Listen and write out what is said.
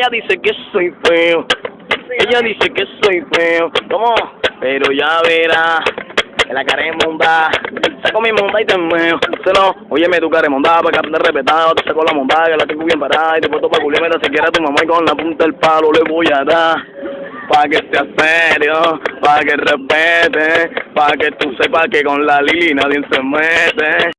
ella dice que soy feo. Ella dice que soy feo. ¿Cómo? Pero ya verá. Que la cara es monda. Saco mi monda y te meo. Se no, óyeme tu cara es monda, para que aprendas respetado. Te saco la monda, que la tengo bien parada. Y te puesto pa' culiar, si quieres tu mamá y con la punta del palo le voy a dar. Pa' que sea serio, pa' que respete, pa' que tú sepas que con la Lili nadie se mete.